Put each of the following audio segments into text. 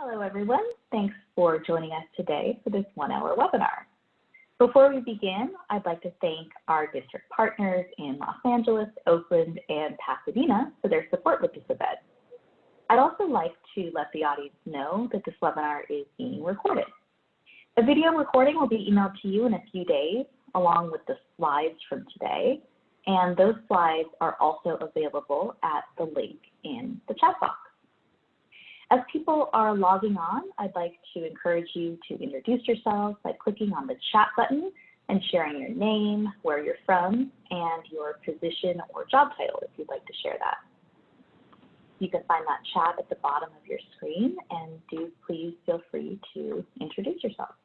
Hello, everyone. Thanks for joining us today for this one-hour webinar. Before we begin, I'd like to thank our district partners in Los Angeles, Oakland, and Pasadena for their support with this event. I'd also like to let the audience know that this webinar is being recorded. A video recording will be emailed to you in a few days, along with the slides from today, and those slides are also available at the link in the chat box. As people are logging on, I'd like to encourage you to introduce yourselves by clicking on the chat button and sharing your name, where you're from, and your position or job title if you'd like to share that. You can find that chat at the bottom of your screen and do please feel free to introduce yourself.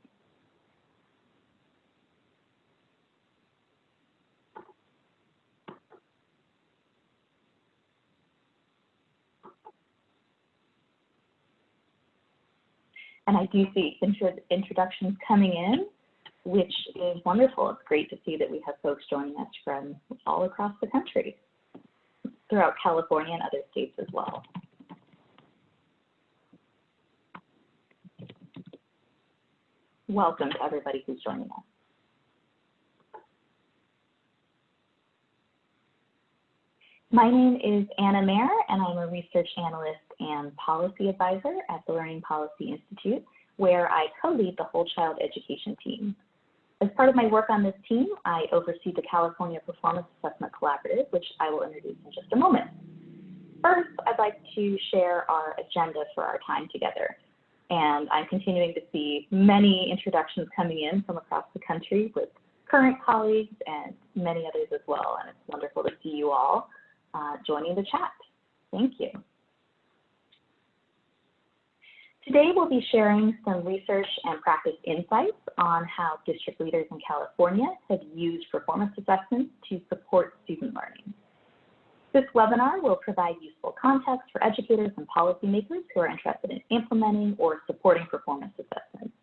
And I do see intro introductions coming in, which is wonderful. It's great to see that we have folks joining us from all across the country, throughout California and other states as well. Welcome to everybody who's joining us. My name is Anna Maier, and I'm a research analyst and policy advisor at the Learning Policy Institute, where I co-lead the whole child education team. As part of my work on this team, I oversee the California Performance Assessment Collaborative, which I will introduce in just a moment. First, I'd like to share our agenda for our time together. And I'm continuing to see many introductions coming in from across the country with current colleagues and many others as well. And it's wonderful to see you all uh, joining the chat. Thank you. Today we'll be sharing some research and practice insights on how district leaders in California have used performance assessments to support student learning. This webinar will provide useful context for educators and policymakers who are interested in implementing or supporting performance assessments.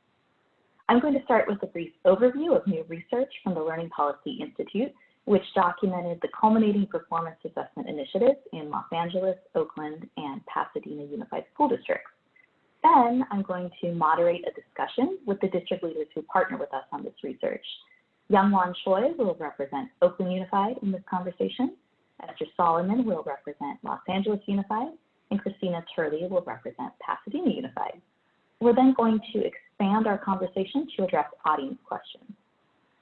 I'm going to start with a brief overview of new research from the Learning Policy Institute which documented the culminating performance assessment initiatives in Los Angeles, Oakland, and Pasadena Unified School Districts. Then I'm going to moderate a discussion with the district leaders who partner with us on this research. Youngwon Choi will represent Oakland Unified in this conversation. Esther Solomon will represent Los Angeles Unified, and Christina Turley will represent Pasadena Unified. We're then going to expand our conversation to address audience questions.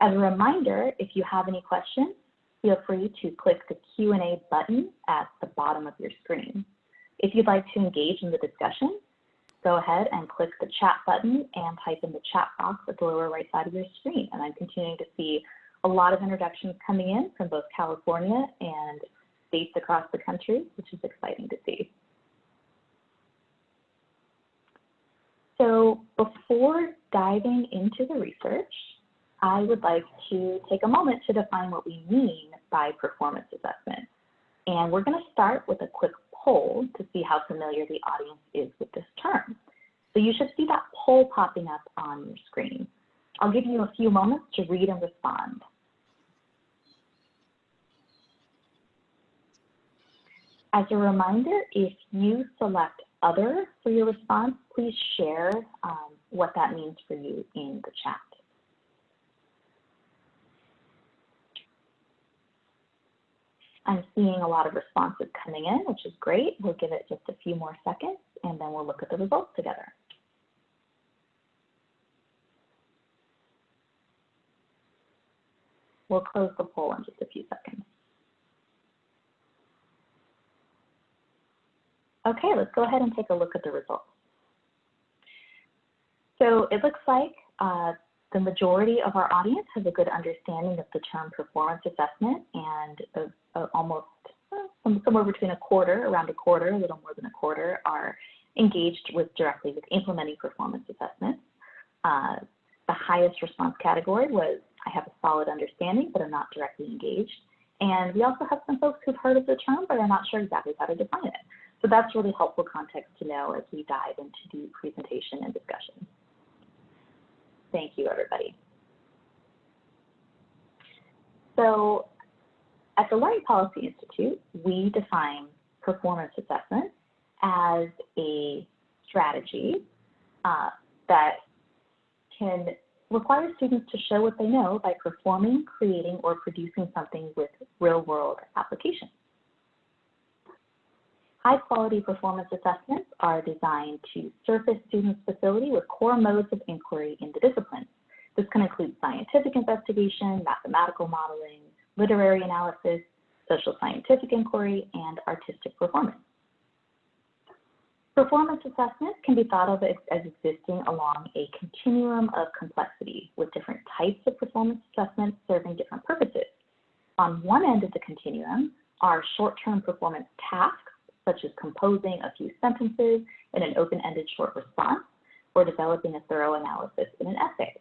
As a reminder, if you have any questions, feel free to click the Q&A button at the bottom of your screen. If you'd like to engage in the discussion, go ahead and click the chat button and type in the chat box at the lower right side of your screen. And I'm continuing to see a lot of introductions coming in from both California and states across the country, which is exciting to see. So before diving into the research, I would like to take a moment to define what we mean by performance assessment. And we're going to start with a quick poll to see how familiar the audience is with this term. So you should see that poll popping up on your screen. I'll give you a few moments to read and respond. As a reminder, if you select other for your response, please share um, what that means for you in the chat. I'm seeing a lot of responses coming in, which is great. We'll give it just a few more seconds and then we'll look at the results together. We'll close the poll in just a few seconds. Okay, let's go ahead and take a look at the results. So it looks like uh, the majority of our audience has a good understanding of the term performance assessment and a, a almost uh, somewhere between a quarter, around a quarter, a little more than a quarter, are engaged with directly with implementing performance assessments. Uh, the highest response category was I have a solid understanding, but I'm not directly engaged. And we also have some folks who've heard of the term, but are not sure exactly how to define it. So that's really helpful context to know as we dive into the presentation and discussion. Thank you, everybody. So at the Learning Policy Institute, we define performance assessment as a strategy uh, that can require students to show what they know by performing, creating, or producing something with real-world applications. High-quality performance assessments are designed to surface students' facility with core modes of inquiry in the discipline. This can include scientific investigation, mathematical modeling, literary analysis, social scientific inquiry, and artistic performance. Performance assessments can be thought of as, existing along a continuum of complexity with different types of performance assessments serving different purposes. On one end of the continuum are short-term performance tasks, such as composing a few sentences in an open-ended short response or developing a thorough analysis in an essay.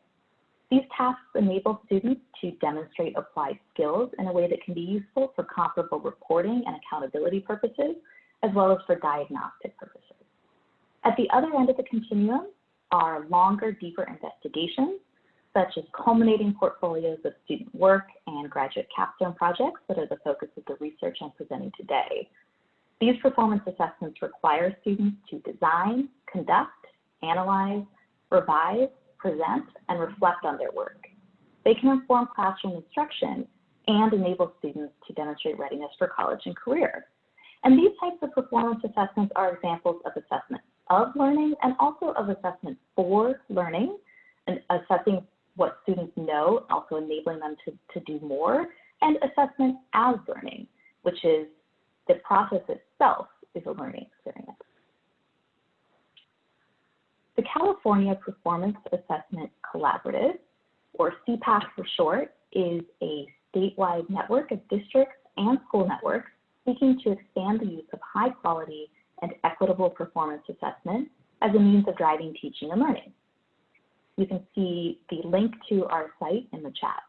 These tasks enable students to demonstrate applied skills in a way that can be useful for comparable reporting and accountability purposes, as well as for diagnostic purposes. At the other end of the continuum are longer, deeper investigations, such as culminating portfolios of student work and graduate capstone projects that are the focus of the research I'm presenting today. These performance assessments require students to design, conduct, analyze, revise, present, and reflect on their work. They can inform classroom instruction and enable students to demonstrate readiness for college and career. And these types of performance assessments are examples of assessments of learning and also of assessment for learning and assessing what students know, also enabling them to, to do more, and assessment as learning, which is the process itself is a learning experience. The California Performance Assessment Collaborative, or CPAC for short, is a statewide network of districts and school networks seeking to expand the use of high quality and equitable performance assessment as a means of driving teaching and learning. You can see the link to our site in the chat.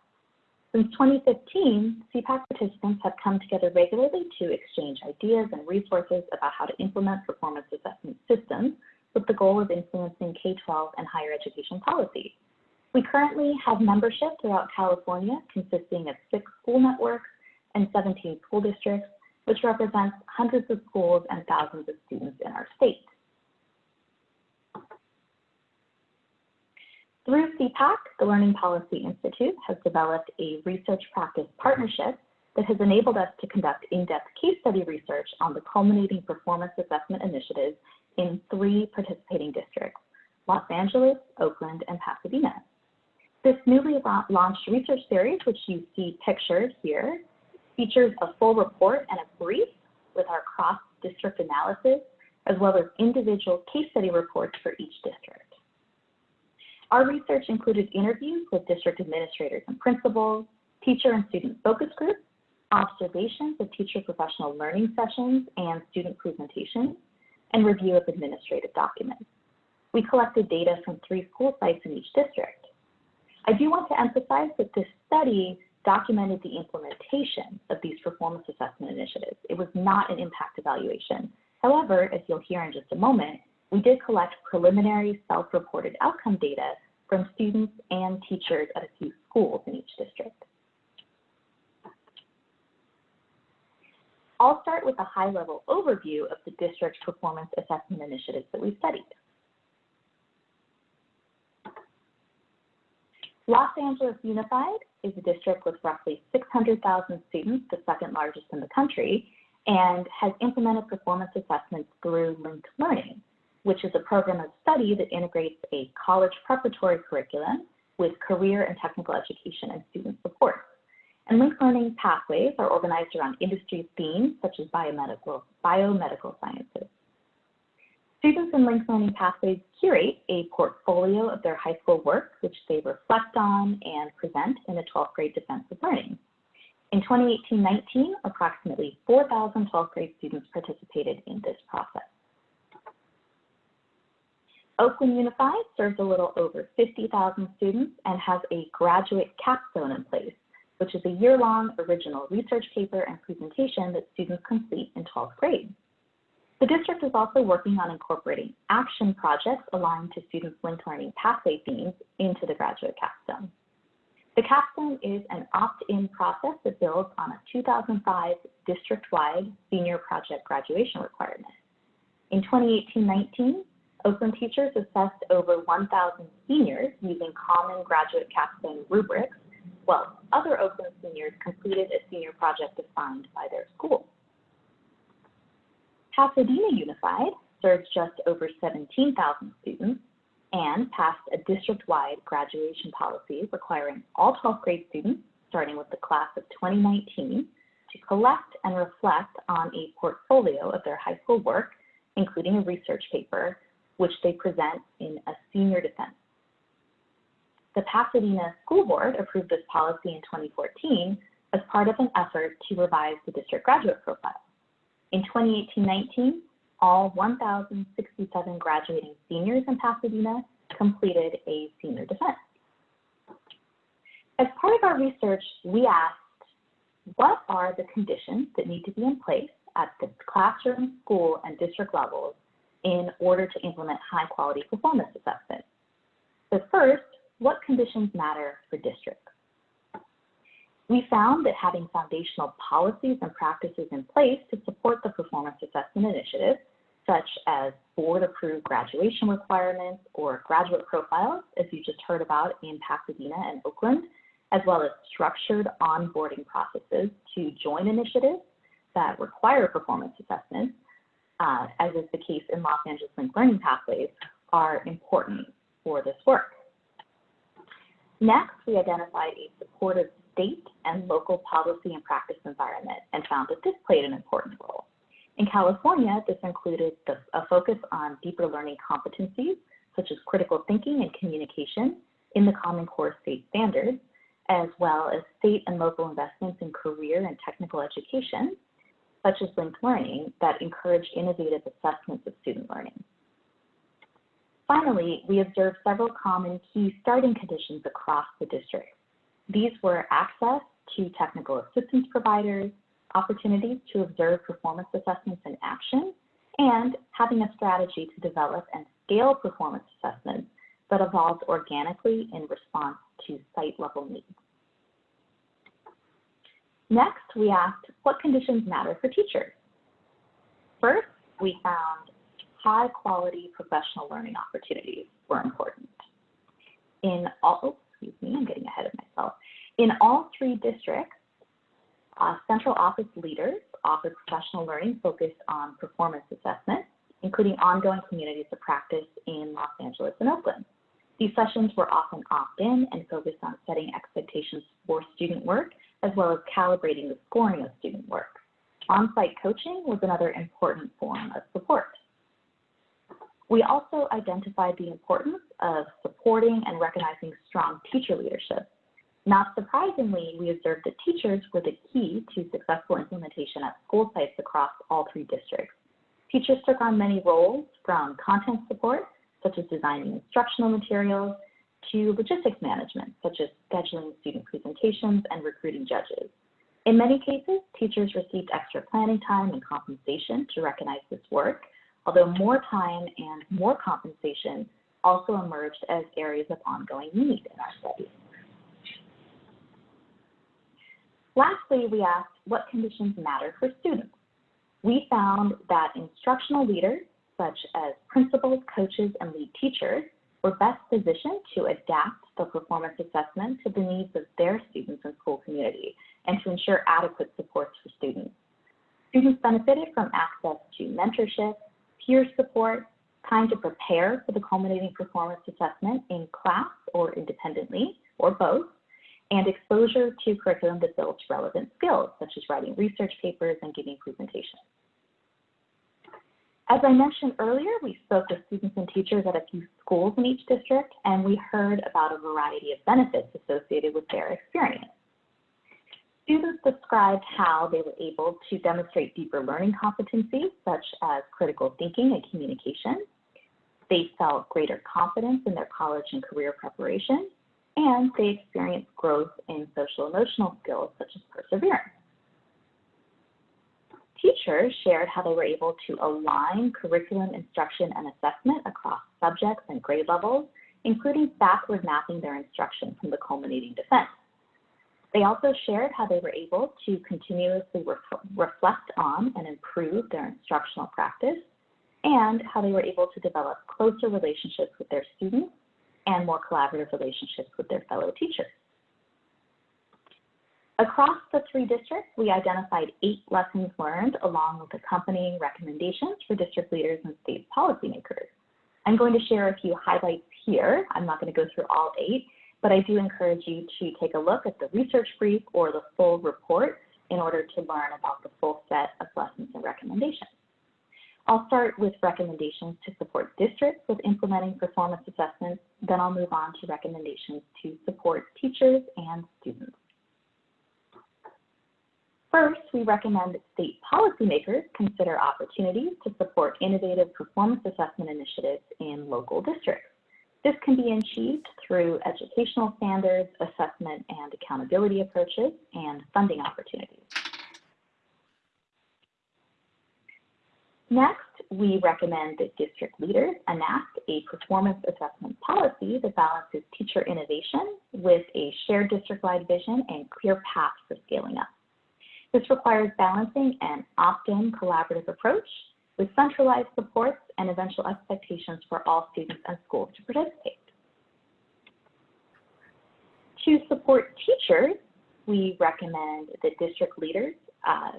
Since 2015, CPAC participants have come together regularly to exchange ideas and resources about how to implement performance assessment systems with the goal of influencing K-12 and higher education policy. We currently have membership throughout California consisting of six school networks and 17 school districts which represents hundreds of schools and thousands of students in our state. Through CPAC, the Learning Policy Institute has developed a research practice partnership that has enabled us to conduct in-depth case study research on the culminating performance assessment initiatives in three participating districts, Los Angeles, Oakland, and Pasadena. This newly launched research series, which you see pictured here, features a full report and a brief with our cross-district analysis, as well as individual case study reports for each district. Our research included interviews with district administrators and principals, teacher and student focus groups, observations of teacher professional learning sessions and student presentations, and review of administrative documents. We collected data from three school sites in each district. I do want to emphasize that this study documented the implementation of these performance assessment initiatives. It was not an impact evaluation. However, as you'll hear in just a moment, we did collect preliminary self-reported outcome data from students and teachers at a few schools in each district. I'll start with a high-level overview of the district's performance assessment initiatives that we studied. Los Angeles Unified is a district with roughly 600,000 students, the second largest in the country, and has implemented performance assessments through Linked Learning, which is a program of study that integrates a college preparatory curriculum with career and technical education and student support. And linked learning pathways are organized around industry themes such as biomedical, biomedical sciences. Students in Linked Learning Pathways curate a portfolio of their high school work, which they reflect on and present in a 12th grade defense of learning. In 2018-19, approximately 4,000 12th grade students participated in this process. Oakland Unified serves a little over 50,000 students and has a graduate capstone in place, which is a year-long original research paper and presentation that students complete in 12th grade. The district is also working on incorporating action projects aligned to students' linked learning pathway themes into the graduate capstone. The capstone is an opt-in process that builds on a 2005 district-wide senior project graduation requirement. In 2018-19, Oakland teachers assessed over 1,000 seniors using common graduate capstone rubrics, while other Oakland seniors completed a senior project assigned by their school. Pasadena Unified serves just over 17,000 students and passed a district-wide graduation policy requiring all 12th grade students, starting with the class of 2019, to collect and reflect on a portfolio of their high school work, including a research paper, which they present in a senior defense. The Pasadena School Board approved this policy in 2014 as part of an effort to revise the district graduate profile. In 2018-19, all 1,067 graduating seniors in Pasadena completed a senior defense. As part of our research, we asked, what are the conditions that need to be in place at the classroom, school, and district levels in order to implement high quality performance assessment? So first, what conditions matter for districts? We found that having foundational policies and practices in place to support the performance assessment initiative, such as board-approved graduation requirements or graduate profiles, as you just heard about in Pasadena and Oakland, as well as structured onboarding processes to join initiatives that require performance assessments, uh, as is the case in Los Angeles Linked Learning Pathways, are important for this work. Next, we identified a supportive state and local policy and practice environment and found that this played an important role. In California, this included the, a focus on deeper learning competencies, such as critical thinking and communication in the Common Core state standards, as well as state and local investments in career and technical education, such as linked learning, that encourage innovative assessments of student learning. Finally, we observed several common key starting conditions across the district. These were access to technical assistance providers, opportunities to observe performance assessments in action, and having a strategy to develop and scale performance assessments that evolved organically in response to site-level needs. Next, we asked what conditions matter for teachers. First, we found high quality professional learning opportunities were important. In all, excuse me, I'm getting ahead of myself. In all three districts, uh, central office leaders offer professional learning focused on performance assessment, including ongoing communities of practice in Los Angeles and Oakland. These sessions were often opt-in and focused on setting expectations for student work, as well as calibrating the scoring of student work. On-site coaching was another important form of support. We also identified the importance of supporting and recognizing strong teacher leadership. Not surprisingly, we observed that teachers were the key to successful implementation at school sites across all three districts. Teachers took on many roles from content support, such as designing instructional materials, to logistics management, such as scheduling student presentations and recruiting judges. In many cases, teachers received extra planning time and compensation to recognize this work, although more time and more compensation also emerged as areas of ongoing need in our study. Lastly, we asked what conditions matter for students. We found that instructional leaders, such as principals, coaches, and lead teachers, were best positioned to adapt the performance assessment to the needs of their students and school community and to ensure adequate supports for students. Students benefited from access to mentorship, peer support, time to prepare for the culminating performance assessment in class or independently, or both, and exposure to curriculum that builds relevant skills, such as writing research papers and giving presentations. As I mentioned earlier, we spoke with students and teachers at a few schools in each district, and we heard about a variety of benefits associated with their experience. Students described how they were able to demonstrate deeper learning competencies, such as critical thinking and communication. They felt greater confidence in their college and career preparation, and they experienced growth in social emotional skills, such as perseverance. Teachers shared how they were able to align curriculum instruction and assessment across subjects and grade levels, including backward mapping their instruction from the culminating defense. They also shared how they were able to continuously ref reflect on and improve their instructional practice, and how they were able to develop closer relationships with their students and more collaborative relationships with their fellow teachers. Across the three districts, we identified eight lessons learned along with accompanying recommendations for district leaders and state policymakers. I'm going to share a few highlights here. I'm not going to go through all eight, but I do encourage you to take a look at the research brief or the full report in order to learn about the full set of lessons and recommendations. I'll start with recommendations to support districts with implementing performance assessments, then I'll move on to recommendations to support teachers and students. First, we recommend that state policymakers consider opportunities to support innovative performance assessment initiatives in local districts. This can be achieved through educational standards, assessment and accountability approaches, and funding opportunities. Next, we recommend that district leaders enact a performance assessment policy that balances teacher innovation with a shared district-wide vision and clear path for scaling up. This requires balancing an opt-in collaborative approach with centralized supports and eventual expectations for all students and schools to participate. To support teachers, we recommend that district leaders uh,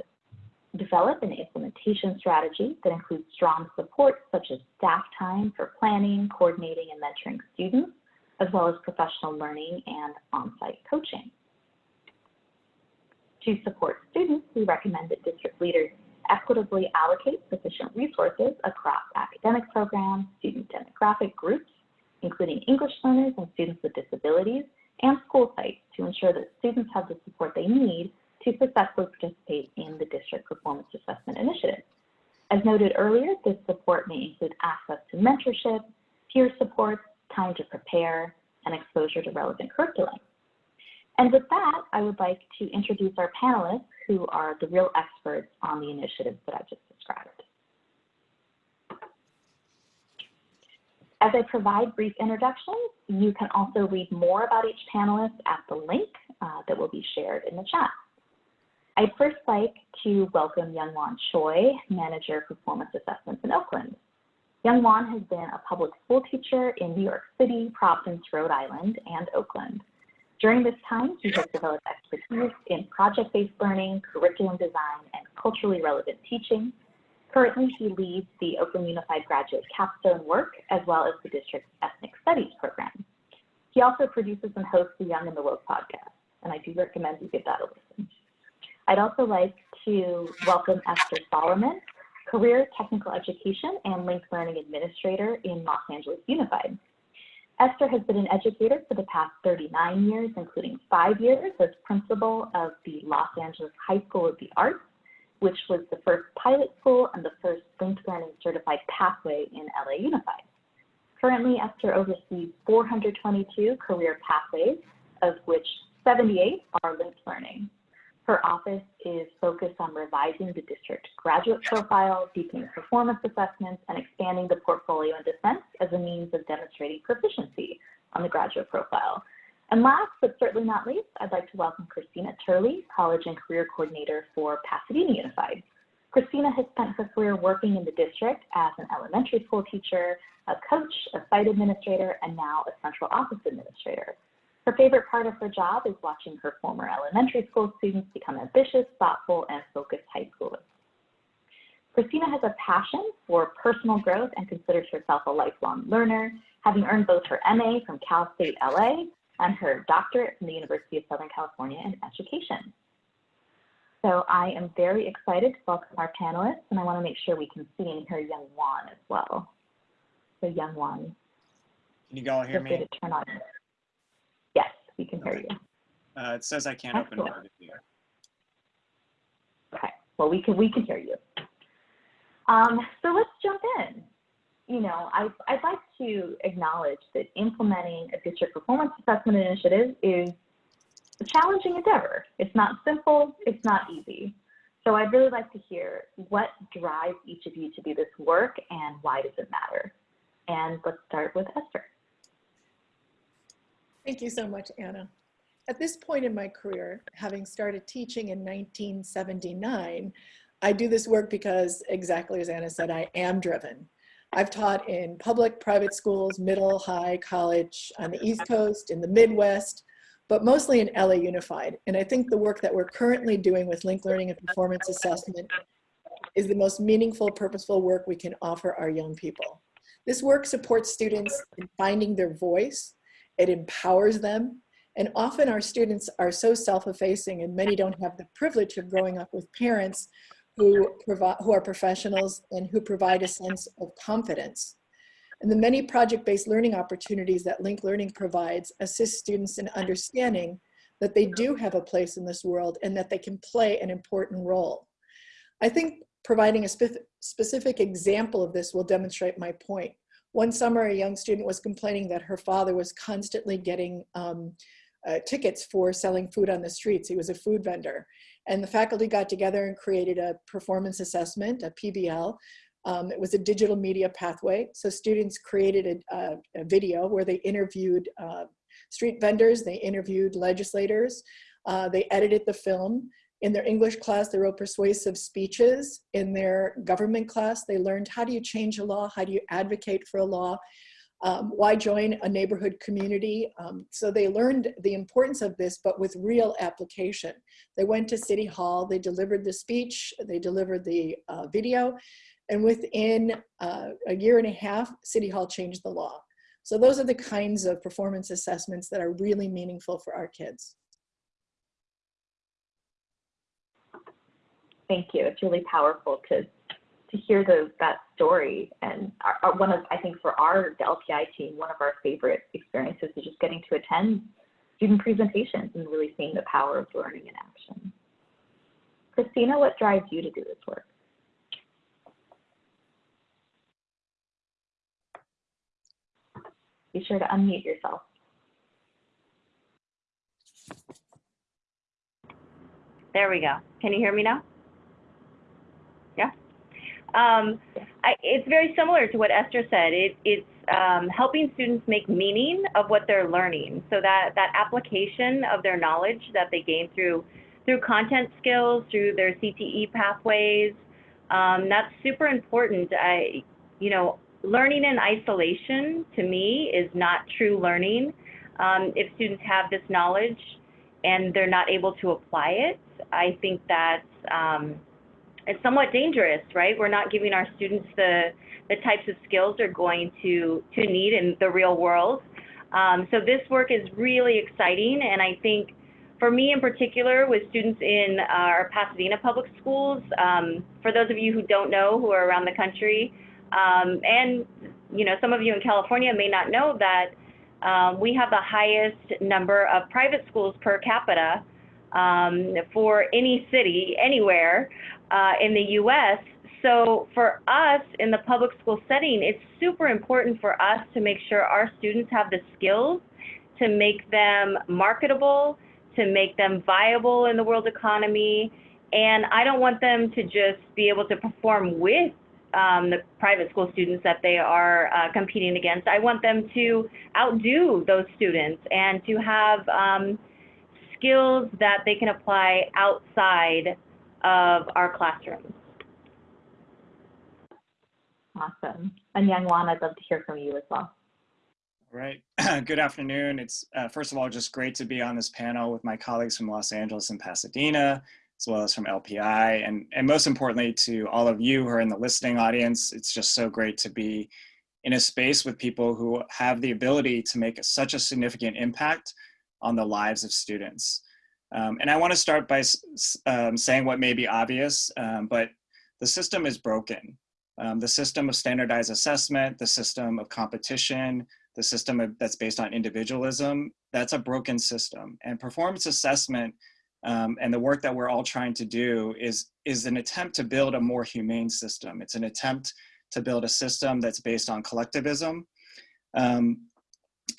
develop an implementation strategy that includes strong support such as staff time for planning, coordinating, and mentoring students, as well as professional learning and on-site coaching. To support students, we recommend that district leaders equitably allocate sufficient resources across academic programs, student demographic groups, including English learners and students with disabilities, and school sites to ensure that students have the support they need to successfully participate in the district performance assessment initiative. As noted earlier, this support may include access to mentorship, peer support, time to prepare, and exposure to relevant curriculum. And with that, I would like to introduce our panelists who are the real experts on the initiatives that I just described. As I provide brief introductions, you can also read more about each panelist at the link uh, that will be shared in the chat. I'd first like to welcome Youngwon Choi, Manager of Performance Assessments in Oakland. Youngwon has been a public school teacher in New York City, Providence, Rhode Island, and Oakland. During this time, he has developed expertise in project-based learning, curriculum design, and culturally relevant teaching. Currently, he leads the Oakland Unified Graduate Capstone work, as well as the district's Ethnic Studies program. He also produces and hosts the Young and the Woke podcast, and I do recommend you give that a listen. I'd also like to welcome Esther Solomon, Career Technical Education and Linked Learning Administrator in Los Angeles Unified. Esther has been an educator for the past 39 years, including five years as principal of the Los Angeles High School of the Arts, which was the first pilot school and the first linked learning certified pathway in LA Unified. Currently, Esther oversees 422 career pathways, of which 78 are linked learning. Her office is focused on revising the district graduate profile, deepening performance assessments, and expanding the portfolio in defense as a means of demonstrating proficiency on the graduate profile. And last but certainly not least, I'd like to welcome Christina Turley, College and Career Coordinator for Pasadena Unified. Christina has spent her career working in the district as an elementary school teacher, a coach, a site administrator, and now a central office administrator. Her favorite part of her job is watching her former elementary school students become ambitious, thoughtful, and focused high schoolers. Christina has a passion for personal growth and considers herself a lifelong learner, having earned both her MA from Cal State LA and her doctorate from the University of Southern California in education. So I am very excited to welcome our panelists, and I want to make sure we can see and hear Young Wan as well. So Youngwon. Can you all hear me? To turn on we can hear you. Uh, it says I can't Excellent. open Market here. Okay, well, we can, we can hear you. Um, so let's jump in. You know, I, I'd like to acknowledge that implementing a district performance assessment initiative is a challenging endeavor. It's not simple, it's not easy. So I'd really like to hear what drives each of you to do this work and why does it matter? And let's start with Esther. Thank you so much, Anna. At this point in my career, having started teaching in 1979, I do this work because exactly as Anna said, I am driven. I've taught in public, private schools, middle, high, college, on the East Coast, in the Midwest, but mostly in LA Unified. And I think the work that we're currently doing with linked learning and performance assessment is the most meaningful, purposeful work we can offer our young people. This work supports students in finding their voice, it empowers them, and often our students are so self-effacing and many don't have the privilege of growing up with parents who, provide, who are professionals and who provide a sense of confidence. And the many project-based learning opportunities that Link Learning provides assist students in understanding that they do have a place in this world and that they can play an important role. I think providing a spe specific example of this will demonstrate my point. One summer, a young student was complaining that her father was constantly getting um, uh, tickets for selling food on the streets. He was a food vendor. And the faculty got together and created a performance assessment, a PBL. Um, it was a digital media pathway. So students created a, a, a video where they interviewed uh, street vendors, they interviewed legislators, uh, they edited the film. In their English class, they wrote persuasive speeches. In their government class, they learned how do you change a law? How do you advocate for a law? Um, why join a neighborhood community? Um, so they learned the importance of this, but with real application. They went to City Hall, they delivered the speech, they delivered the uh, video, and within uh, a year and a half, City Hall changed the law. So those are the kinds of performance assessments that are really meaningful for our kids. Thank you. It's really powerful to to hear those that story and our, our, one of I think for our the LPI team one of our favorite experiences is just getting to attend student presentations and really seeing the power of learning in action. Christina, what drives you to do this work? Be sure to unmute yourself. There we go. Can you hear me now? Um, I, it's very similar to what Esther said. It, it's um, helping students make meaning of what they're learning. So that, that application of their knowledge that they gain through, through content skills, through their CTE pathways, um, that's super important. I, you know, learning in isolation to me is not true learning. Um, if students have this knowledge and they're not able to apply it, I think that's um, it's somewhat dangerous, right? We're not giving our students the, the types of skills they're going to, to need in the real world. Um, so this work is really exciting, and I think for me in particular, with students in our Pasadena public schools, um, for those of you who don't know, who are around the country, um, and you know, some of you in California may not know that um, we have the highest number of private schools per capita um, for any city anywhere uh, in the US. So for us in the public school setting, it's super important for us to make sure our students have the skills to make them marketable, to make them viable in the world economy. And I don't want them to just be able to perform with um, the private school students that they are uh, competing against. I want them to outdo those students and to have um, skills that they can apply outside of our classrooms. Awesome. And Youngwon, I'd love to hear from you as well. All right. Good afternoon. It's uh, first of all just great to be on this panel with my colleagues from Los Angeles and Pasadena, as well as from LPI, and and most importantly to all of you who are in the listening audience. It's just so great to be in a space with people who have the ability to make a, such a significant impact on the lives of students. Um, and I want to start by um, saying what may be obvious, um, but the system is broken. Um, the system of standardized assessment, the system of competition, the system of, that's based on individualism, that's a broken system. And performance assessment um, and the work that we're all trying to do is, is an attempt to build a more humane system. It's an attempt to build a system that's based on collectivism. Um,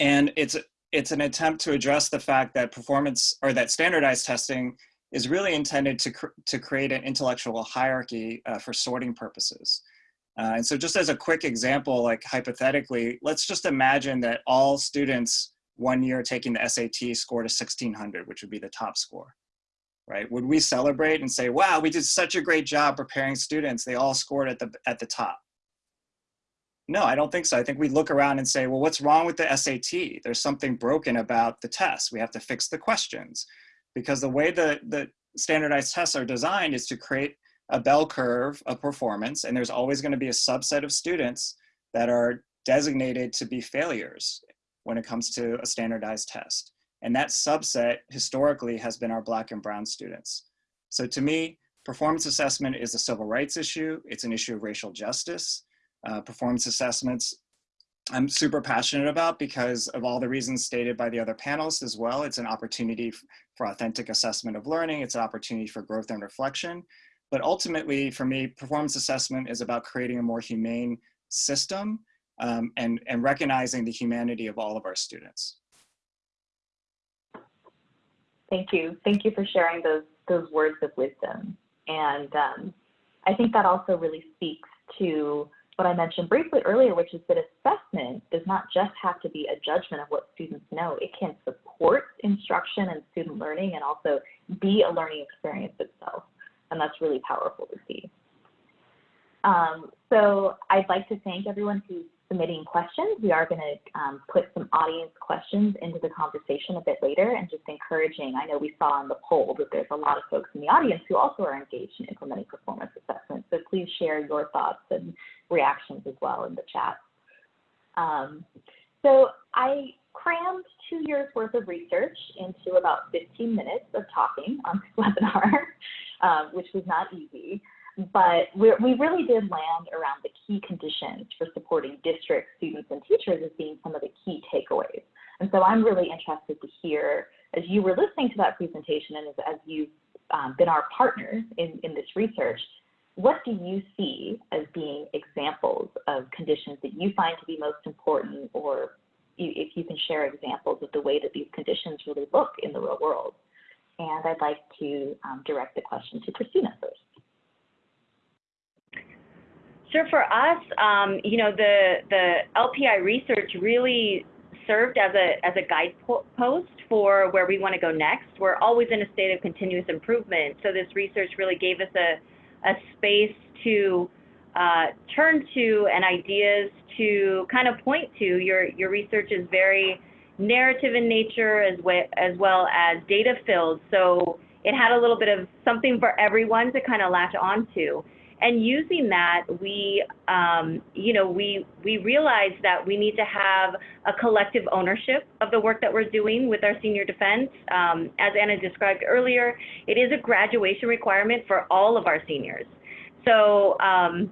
and it's it's an attempt to address the fact that performance or that standardized testing is really intended to, cr to create an intellectual hierarchy uh, for sorting purposes. Uh, and so just as a quick example, like hypothetically, let's just imagine that all students one year taking the SAT scored a 1600, which would be the top score, right? Would we celebrate and say, wow, we did such a great job preparing students. They all scored at the, at the top. No, I don't think so. I think we look around and say, well, what's wrong with the SAT? There's something broken about the test. We have to fix the questions. Because the way the, the standardized tests are designed is to create a bell curve of performance, and there's always going to be a subset of students that are designated to be failures when it comes to a standardized test. And that subset historically has been our black and brown students. So to me, performance assessment is a civil rights issue. It's an issue of racial justice. Uh, performance assessments I'm super passionate about because of all the reasons stated by the other panelists as well. It's an opportunity for authentic assessment of learning. It's an opportunity for growth and reflection. But ultimately, for me, performance assessment is about creating a more humane system um, and, and recognizing the humanity of all of our students. Thank you. Thank you for sharing those, those words of wisdom. And um, I think that also really speaks to what I mentioned briefly earlier, which is that assessment does not just have to be a judgment of what students know. It can support instruction and student learning and also be a learning experience itself. And that's really powerful to see. Um, so I'd like to thank everyone who's submitting questions. We are going to um, put some audience questions into the conversation a bit later and just encouraging, I know we saw in the poll that there's a lot of folks in the audience who also are engaged in implementing performance assessment. So please share your thoughts and reactions as well in the chat. Um, so I crammed two years worth of research into about 15 minutes of talking on this webinar, um, which was not easy but we really did land around the key conditions for supporting districts, students, and teachers as being some of the key takeaways. And so I'm really interested to hear, as you were listening to that presentation and as, as you've um, been our partners in, in this research, what do you see as being examples of conditions that you find to be most important or if you can share examples of the way that these conditions really look in the real world? And I'd like to um, direct the question to Christina first. Sure. For us, um, you know, the the LPI research really served as a as a guidepost for where we want to go next. We're always in a state of continuous improvement, so this research really gave us a a space to uh, turn to and ideas to kind of point to. Your your research is very narrative in nature as well as well as data filled, so it had a little bit of something for everyone to kind of latch onto and using that, we, um, you know, we we realized that we need to have a collective ownership of the work that we're doing with our senior defense. Um, as Anna described earlier, it is a graduation requirement for all of our seniors. So um,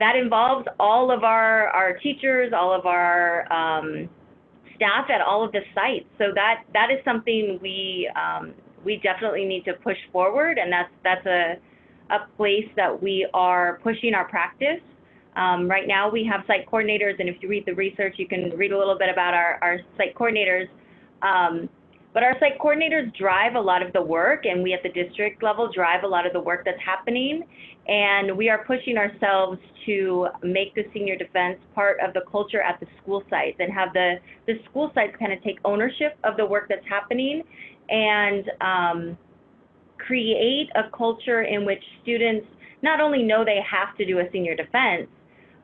that involves all of our our teachers, all of our um, staff at all of the sites. So that that is something we um, we definitely need to push forward, and that's that's a a place that we are pushing our practice. Um, right now we have site coordinators, and if you read the research, you can read a little bit about our, our site coordinators. Um, but our site coordinators drive a lot of the work, and we at the district level drive a lot of the work that's happening. And we are pushing ourselves to make the senior defense part of the culture at the school sites and have the, the school sites kind of take ownership of the work that's happening and um, create a culture in which students not only know they have to do a senior defense,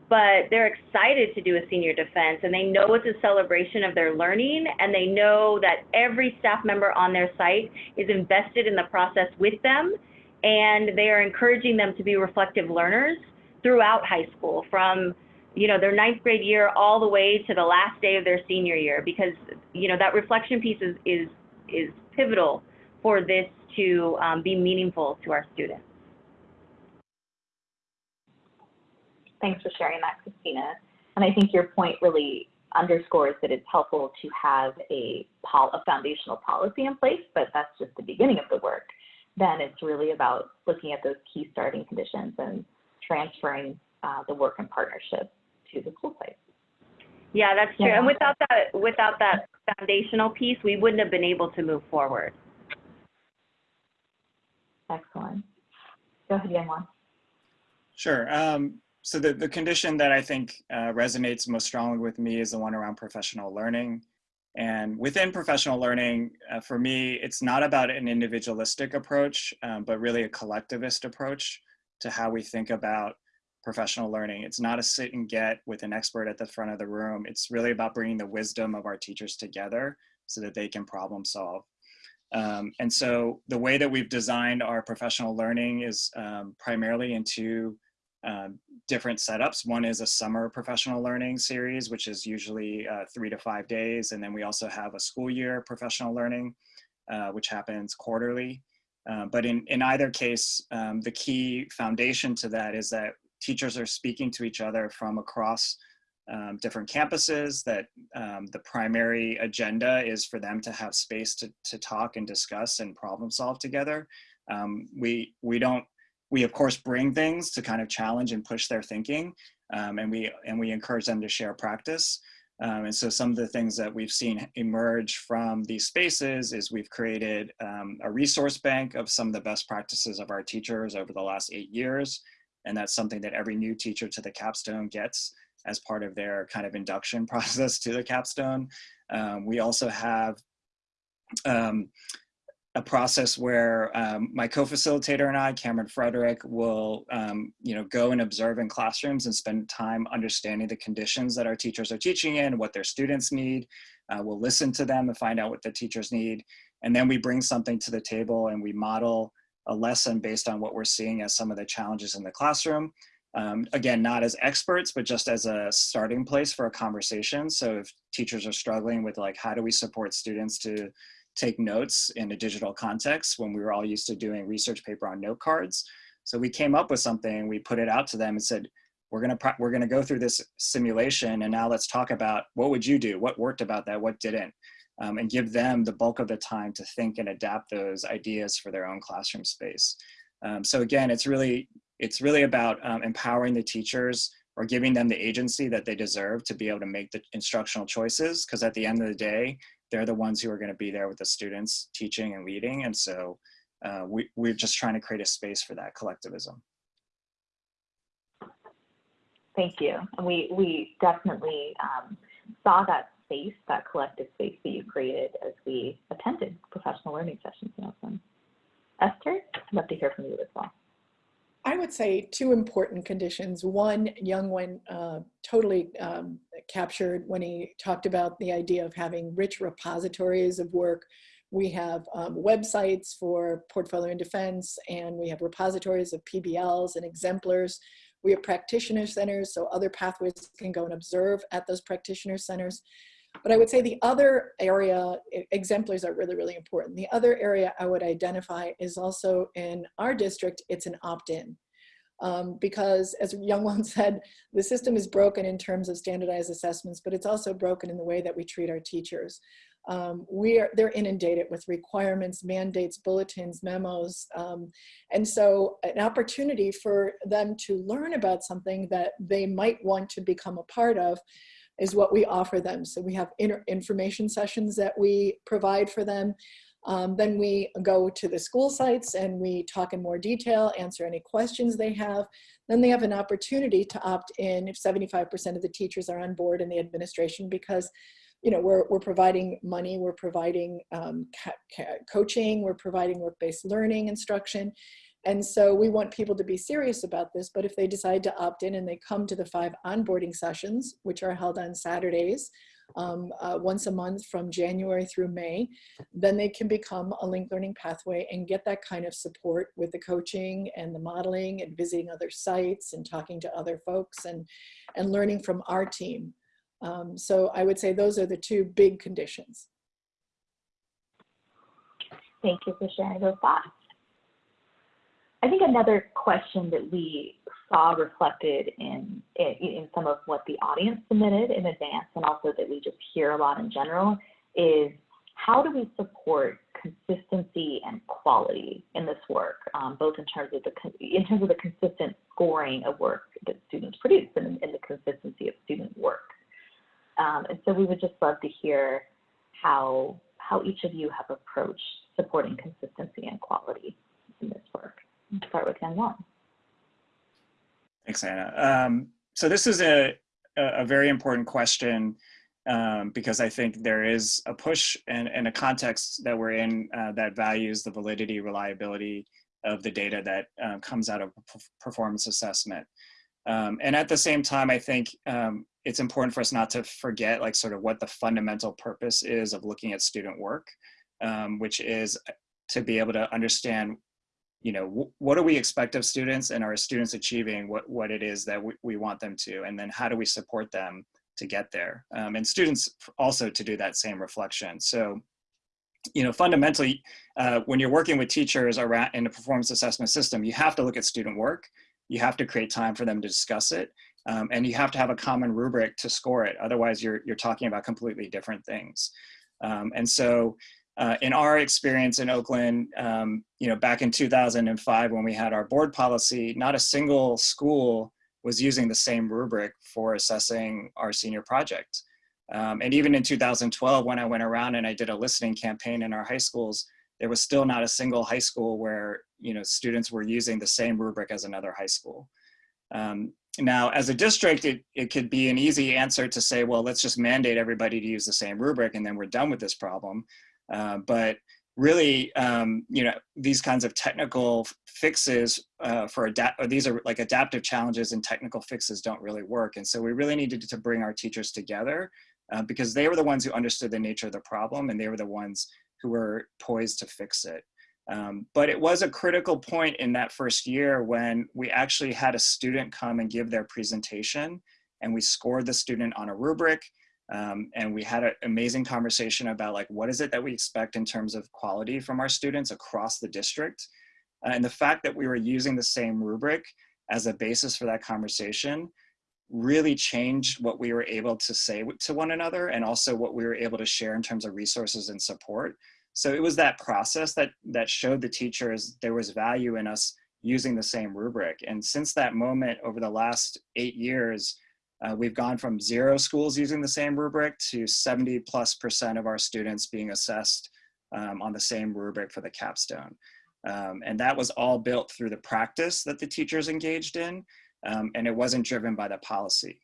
but they're excited to do a senior defense and they know it's a celebration of their learning and they know that every staff member on their site is invested in the process with them and they are encouraging them to be reflective learners throughout high school from you know their ninth grade year all the way to the last day of their senior year because you know that reflection piece is is is pivotal for this to um, be meaningful to our students. Thanks for sharing that, Christina. And I think your point really underscores that it's helpful to have a, a foundational policy in place, but that's just the beginning of the work. Then it's really about looking at those key starting conditions and transferring uh, the work in partnership to the school site. Yeah, that's true. Yeah. And without that, without that foundational piece, we wouldn't have been able to move forward. Excellent. Go ahead, Youngwon. Sure. Um, so the, the condition that I think uh, resonates most strongly with me is the one around professional learning. And within professional learning, uh, for me, it's not about an individualistic approach, um, but really a collectivist approach to how we think about professional learning. It's not a sit and get with an expert at the front of the room. It's really about bringing the wisdom of our teachers together so that they can problem solve. Um, and so the way that we've designed our professional learning is um, primarily into um, different setups. One is a summer professional learning series, which is usually uh, three to five days. And then we also have a school year professional learning, uh, which happens quarterly. Uh, but in, in either case, um, the key foundation to that is that teachers are speaking to each other from across um, different campuses that um, the primary agenda is for them to have space to, to talk and discuss and problem solve together. Um, we, we don't, we of course bring things to kind of challenge and push their thinking um, and, we, and we encourage them to share practice. Um, and so some of the things that we've seen emerge from these spaces is we've created um, a resource bank of some of the best practices of our teachers over the last eight years. And that's something that every new teacher to the capstone gets as part of their kind of induction process to the capstone. Um, we also have um, a process where um, my co-facilitator and I, Cameron Frederick, will um, you know go and observe in classrooms and spend time understanding the conditions that our teachers are teaching in, what their students need. Uh, we'll listen to them and find out what the teachers need, and then we bring something to the table and we model a lesson based on what we're seeing as some of the challenges in the classroom. Um, again, not as experts, but just as a starting place for a conversation. So if teachers are struggling with like, how do we support students to take notes in a digital context when we were all used to doing research paper on note cards. So we came up with something, we put it out to them and said, we're gonna, we're gonna go through this simulation and now let's talk about what would you do? What worked about that, what didn't? Um, and give them the bulk of the time to think and adapt those ideas for their own classroom space. Um, so again, it's really it's really about um, empowering the teachers or giving them the agency that they deserve to be able to make the instructional choices. Because at the end of the day, they're the ones who are going to be there with the students teaching and leading. And so uh, we, we're just trying to create a space for that collectivism. Thank you. And we, we definitely um, saw that space, that collective space that you created as we attended professional learning sessions in Esther, I'd love to hear from you as well. I would say two important conditions. One, Youngwon uh, totally um, captured when he talked about the idea of having rich repositories of work. We have um, websites for portfolio and defense, and we have repositories of PBLs and exemplars. We have practitioner centers, so other pathways can go and observe at those practitioner centers. But I would say the other area, exemplars are really, really important. The other area I would identify is also in our district, it's an opt-in. Um, because as Young Youngwon said, the system is broken in terms of standardized assessments, but it's also broken in the way that we treat our teachers. Um, we are, they're inundated with requirements, mandates, bulletins, memos. Um, and so an opportunity for them to learn about something that they might want to become a part of is what we offer them. So we have information sessions that we provide for them. Um, then we go to the school sites and we talk in more detail, answer any questions they have. Then they have an opportunity to opt in if 75% of the teachers are on board in the administration because you know, we're, we're providing money, we're providing um, coaching, we're providing work-based learning instruction. And so we want people to be serious about this, but if they decide to opt in and they come to the five onboarding sessions, which are held on Saturdays, um, uh, once a month from January through May, then they can become a linked learning pathway and get that kind of support with the coaching and the modeling and visiting other sites and talking to other folks and, and learning from our team. Um, so I would say those are the two big conditions. Thank you for sharing those thoughts. I think another question that we saw reflected in, in some of what the audience submitted in advance and also that we just hear a lot in general is how do we support consistency and quality in this work, um, both in terms of the in terms of the consistent scoring of work that students produce and, and the consistency of student work. Um, and so we would just love to hear how how each of you have approached supporting consistency and quality in this work start with. Thanks, Anna. Um, so this is a, a very important question um, because I think there is a push and, and a context that we're in uh, that values the validity, reliability of the data that uh, comes out of performance assessment. Um, and at the same time, I think um, it's important for us not to forget like sort of what the fundamental purpose is of looking at student work, um, which is to be able to understand, you know, what do we expect of students and are students achieving what, what it is that we, we want them to, and then how do we support them to get there? Um, and students also to do that same reflection. So, you know, fundamentally, uh, when you're working with teachers around in a performance assessment system, you have to look at student work. You have to create time for them to discuss it. Um, and you have to have a common rubric to score it. Otherwise, you're, you're talking about completely different things. Um, and so uh, in our experience in Oakland, um, you know, back in 2005 when we had our board policy, not a single school was using the same rubric for assessing our senior project. Um, and even in 2012, when I went around and I did a listening campaign in our high schools, there was still not a single high school where you know students were using the same rubric as another high school. Um, now, as a district, it, it could be an easy answer to say, well, let's just mandate everybody to use the same rubric and then we're done with this problem. Uh, but really, um, you know, these kinds of technical fixes uh, for adapt, or these are like adaptive challenges and technical fixes don't really work. And so we really needed to bring our teachers together uh, because they were the ones who understood the nature of the problem and they were the ones who were poised to fix it. Um, but it was a critical point in that first year when we actually had a student come and give their presentation and we scored the student on a rubric um, and we had an amazing conversation about like, what is it that we expect in terms of quality from our students across the district? Uh, and the fact that we were using the same rubric as a basis for that conversation really changed what we were able to say to one another and also what we were able to share in terms of resources and support. So it was that process that, that showed the teachers there was value in us using the same rubric. And since that moment over the last eight years, uh, we've gone from zero schools using the same rubric to 70 plus percent of our students being assessed um, on the same rubric for the capstone. Um, and that was all built through the practice that the teachers engaged in, um, and it wasn't driven by the policy.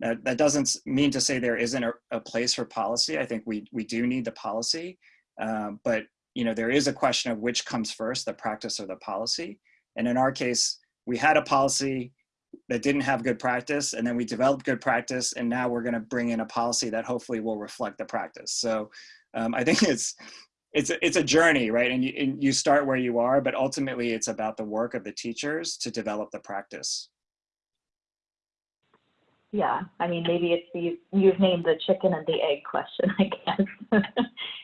That, that doesn't mean to say there isn't a, a place for policy. I think we, we do need the policy, um, but you know there is a question of which comes first, the practice or the policy. And in our case, we had a policy, that didn't have good practice and then we developed good practice and now we're going to bring in a policy that hopefully will reflect the practice. So um, i think it's it's a, it's a journey right? And you, and you start where you are but ultimately it's about the work of the teachers to develop the practice. Yeah i mean maybe it's the you've named the chicken and the egg question i guess.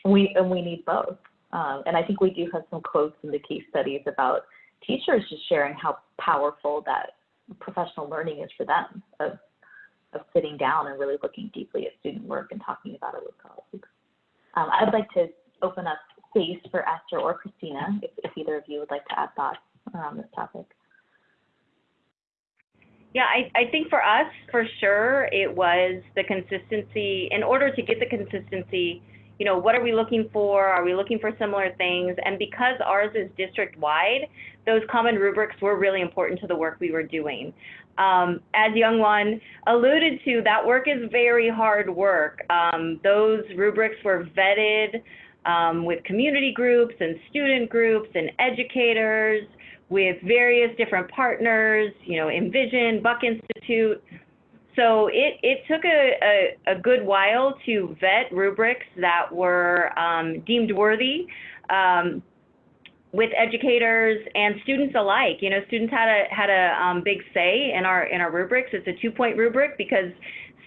We and we need both. Um, and i think we do have some quotes in the case studies about teachers just sharing how powerful that professional learning is for them of, of sitting down and really looking deeply at student work and talking about it with colleagues. Um, I'd like to open up space for Esther or Christina, if, if either of you would like to add thoughts around this topic. Yeah, I, I think for us, for sure, it was the consistency. In order to get the consistency, you know, what are we looking for? Are we looking for similar things? And because ours is district wide, those common rubrics were really important to the work we were doing. Um, as Youngwon alluded to, that work is very hard work. Um, those rubrics were vetted um, with community groups and student groups and educators, with various different partners, you know, Envision, Buck Institute, so it, it took a, a, a, good while to vet rubrics that were um, deemed worthy um, with educators and students alike. You know, students had a had a um, big say in our in our rubrics. It's a two point rubric because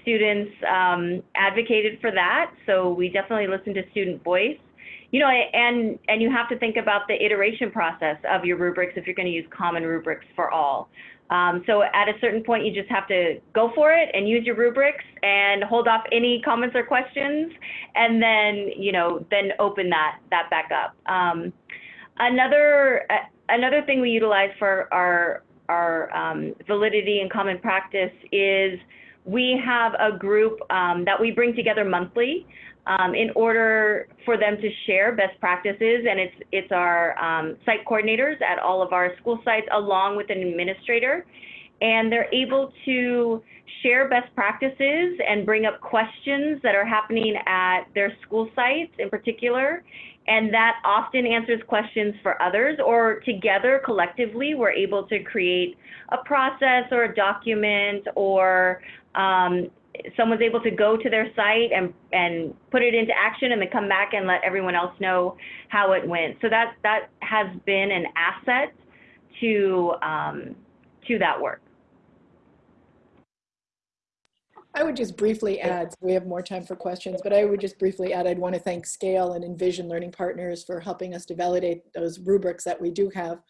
students um, advocated for that. So we definitely listened to student voice. You know, and and you have to think about the iteration process of your rubrics if you're going to use common rubrics for all. Um, so at a certain point, you just have to go for it and use your rubrics and hold off any comments or questions, and then you know then open that that back up. Um, another uh, another thing we utilize for our our um, validity and common practice is we have a group um, that we bring together monthly um, in order for them to share best practices. And it's, it's our um, site coordinators at all of our school sites along with an administrator. and they're able to share best practices and bring up questions that are happening at their school sites in particular. And that often answers questions for others, or together collectively, we're able to create a process or a document, or um, someone's able to go to their site and, and put it into action and then come back and let everyone else know how it went. So that, that has been an asset to, um, to that work. I would just briefly add, so we have more time for questions, but I would just briefly add, I'd want to thank Scale and Envision Learning Partners for helping us to validate those rubrics that we do have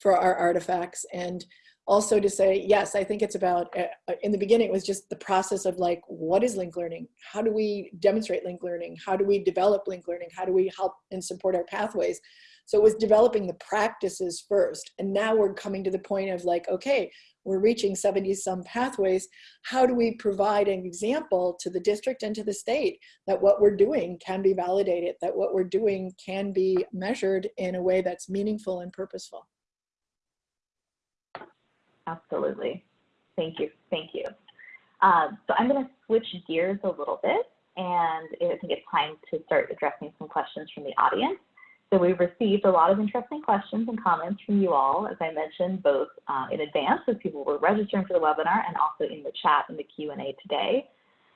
for our artifacts. And also to say, yes, I think it's about, uh, in the beginning, it was just the process of like, what is linked learning? How do we demonstrate linked learning? How do we develop linked learning? How do we help and support our pathways? So it was developing the practices first. And now we're coming to the point of like, okay, we're reaching 70 some pathways. How do we provide an example to the district and to the state that what we're doing can be validated, that what we're doing can be measured in a way that's meaningful and purposeful? Absolutely. Thank you. Thank you. Um, so I'm going to switch gears a little bit, and I think it's time to start addressing some questions from the audience. So we've received a lot of interesting questions and comments from you all, as I mentioned, both uh, in advance as people were registering for the webinar and also in the chat in the Q&A today.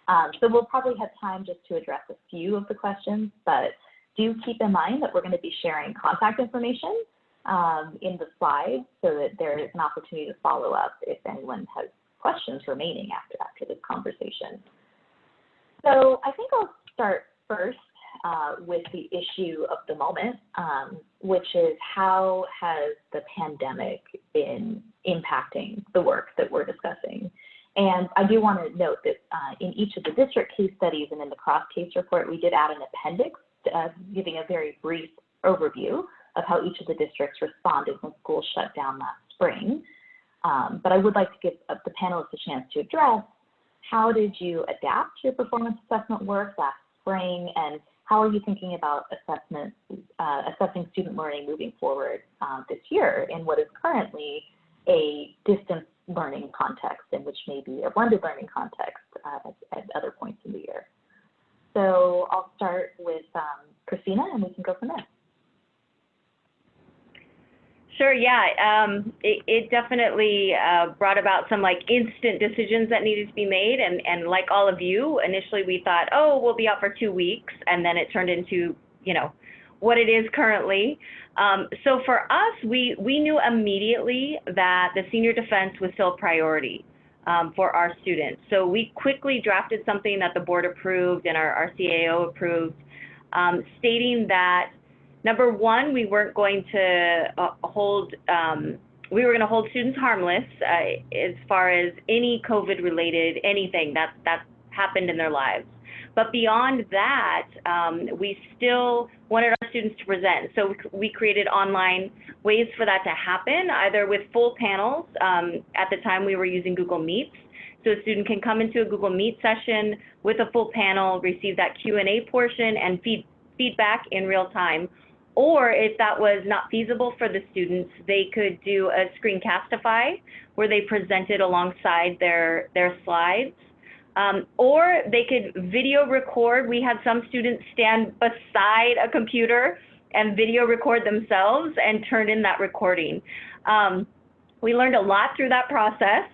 Um, so we'll probably have time just to address a few of the questions, but do keep in mind that we're going to be sharing contact information um, in the slides so that there is an opportunity to follow up if anyone has questions remaining after, after this conversation. So I think I'll start first uh, with the issue of the moment, um, which is how has the pandemic been impacting the work that we're discussing? And I do want to note that uh, in each of the district case studies and in the cross case report, we did add an appendix uh, giving a very brief overview of how each of the districts responded when schools shut down last spring. Um, but I would like to give uh, the panelists a chance to address how did you adapt your performance assessment work last spring and how are you thinking about assessment, uh, assessing student learning moving forward uh, this year in what is currently a distance learning context and which may be a blended learning context uh, at, at, other points in the year. So I'll start with um, Christina and we can go from there. Sure, yeah. Um, it, it, definitely uh, brought about some like instant decisions that needed to be made. And, and like all of you, initially we thought, oh, we'll be out for two weeks. And then it turned into, you know, what it is currently. Um, so for us, we, we knew immediately that the senior defense was still a priority um, for our students. So we quickly drafted something that the board approved and our, our CAO approved, um, stating that Number one, we weren't going to uh, hold, um, we were going to hold students harmless uh, as far as any COVID related anything that, that happened in their lives. But beyond that, um, we still wanted our students to present. So we created online ways for that to happen, either with full panels. Um, at the time, we were using Google Meets. So a student can come into a Google Meet session with a full panel, receive that Q&A portion, and feed, feedback in real time, or if that was not feasible for the students, they could do a screencastify where they presented alongside their, their slides. Um, or they could video record. We had some students stand beside a computer and video record themselves and turn in that recording. Um, we learned a lot through that process,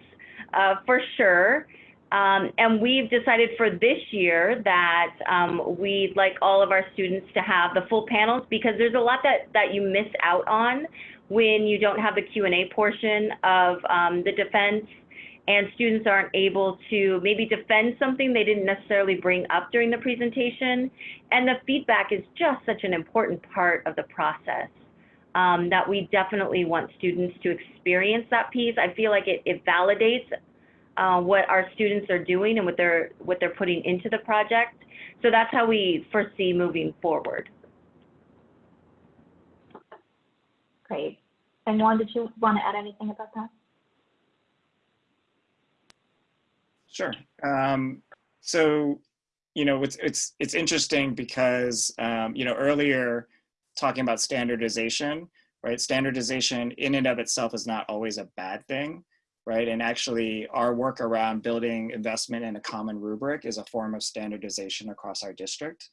uh, for sure. Um, and we've decided for this year that um, we'd like all of our students to have the full panels because there's a lot that, that you miss out on when you don't have the Q&A portion of um, the defense and students aren't able to maybe defend something they didn't necessarily bring up during the presentation. And the feedback is just such an important part of the process. Um, that we definitely want students to experience that piece. I feel like it, it validates uh, what our students are doing and what they're what they're putting into the project. So that's how we foresee moving forward. Great. And Juan, did you want to add anything about that? Sure. Um, so, you know, it's it's it's interesting because um, you know earlier talking about standardization, right? Standardization in and of itself is not always a bad thing right? And actually our work around building investment in a common rubric is a form of standardization across our district.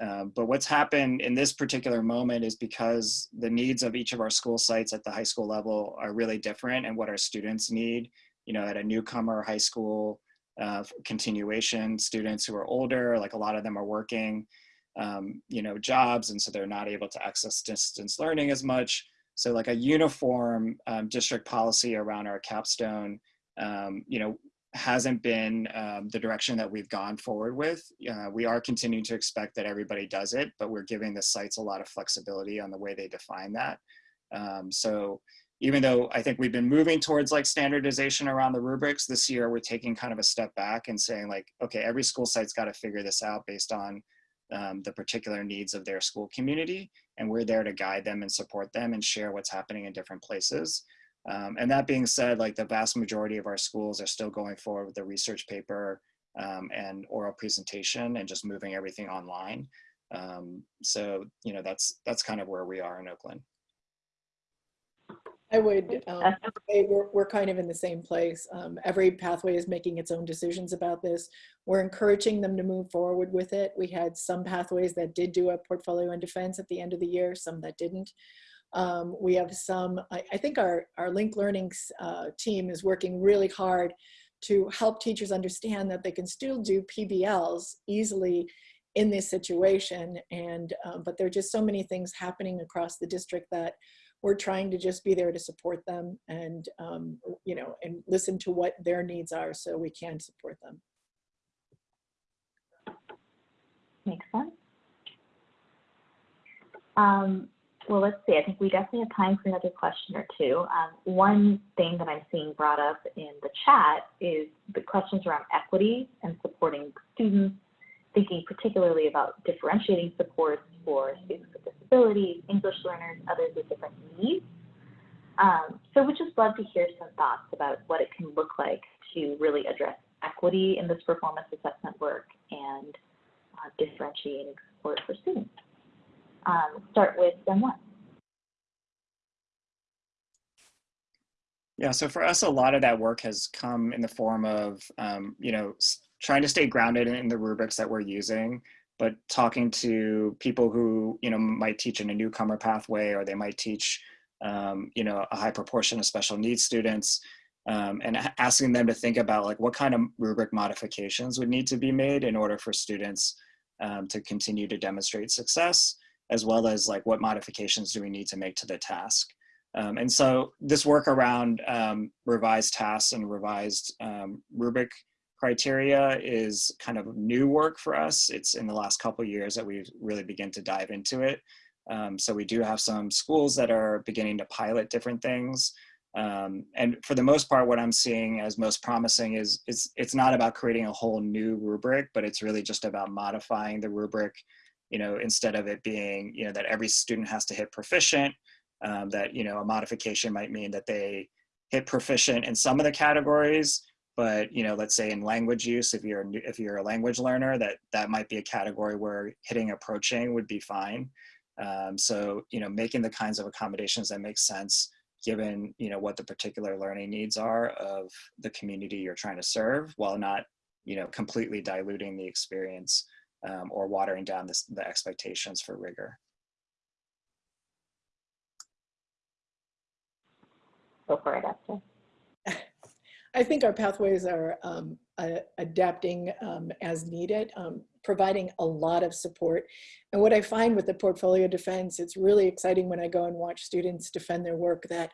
Um, but what's happened in this particular moment is because the needs of each of our school sites at the high school level are really different and what our students need, you know, at a newcomer high school uh, continuation, students who are older, like a lot of them are working, um, you know, jobs, and so they're not able to access distance learning as much. So like a uniform um, district policy around our capstone, um, you know, hasn't been um, the direction that we've gone forward with. Uh, we are continuing to expect that everybody does it, but we're giving the sites a lot of flexibility on the way they define that. Um, so even though I think we've been moving towards like standardization around the rubrics this year, we're taking kind of a step back and saying like, okay, every school site's got to figure this out based on um, the particular needs of their school community. And we're there to guide them and support them and share what's happening in different places. Um, and that being said, like the vast majority of our schools are still going forward with the research paper um, and oral presentation and just moving everything online. Um, so, you know, that's, that's kind of where we are in Oakland. I would um, say we're, we're kind of in the same place. Um, every pathway is making its own decisions about this. We're encouraging them to move forward with it. We had some pathways that did do a portfolio in defense at the end of the year, some that didn't. Um, we have some, I, I, think our, our Linked Learning uh, team is working really hard to help teachers understand that they can still do PBLs easily in this situation. And, um, but there are just so many things happening across the district that we're trying to just be there to support them and, um, you know, and listen to what their needs are so we can support them. Makes sense. Um, well, let's see. I think we definitely have time for another question or two. Um, one thing that I'm seeing brought up in the chat is the questions around equity and supporting students, thinking particularly about differentiating supports for students with disabilities, English learners, others with different needs. Um, so we'd just love to hear some thoughts about what it can look like to really address equity in this performance assessment work and uh, differentiating support for students um, start with them one. Yeah, so for us, a lot of that work has come in the form of, um, you know, trying to stay grounded in the rubrics that we're using, but talking to people who, you know, might teach in a newcomer pathway or they might teach, um, you know, a high proportion of special needs students um, and asking them to think about like what kind of rubric modifications would need to be made in order for students um, to continue to demonstrate success as well as like what modifications do we need to make to the task. Um, and so this work around um, revised tasks and revised um, rubric criteria is kind of new work for us. It's in the last couple years that we've really begin to dive into it. Um, so we do have some schools that are beginning to pilot different things. Um, and for the most part, what I'm seeing as most promising is, is it's not about creating a whole new rubric, but it's really just about modifying the rubric you know, instead of it being, you know, that every student has to hit proficient, um, that, you know, a modification might mean that they hit proficient in some of the categories, but, you know, let's say in language use, if you're, if you're a language learner, that, that might be a category where hitting approaching would be fine. Um, so, you know, making the kinds of accommodations that make sense given, you know, what the particular learning needs are of the community you're trying to serve while not, you know, completely diluting the experience um, or watering down this, the expectations for rigor. Go for it, Esther. I think our pathways are um, uh, adapting um, as needed, um, providing a lot of support. And what I find with the portfolio defense, it's really exciting when I go and watch students defend their work that